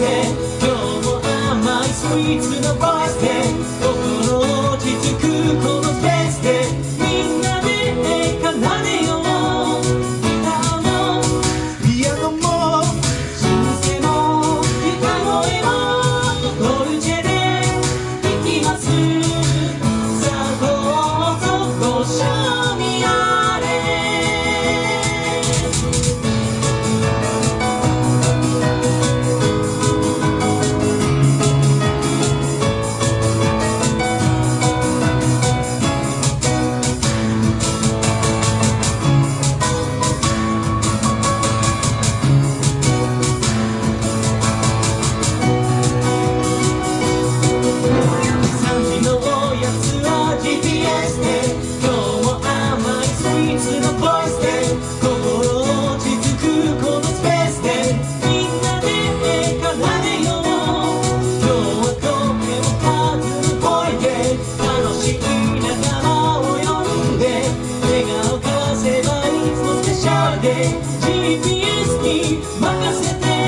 basket. Throw my sweets in a. Holiday, GPS me, makasete.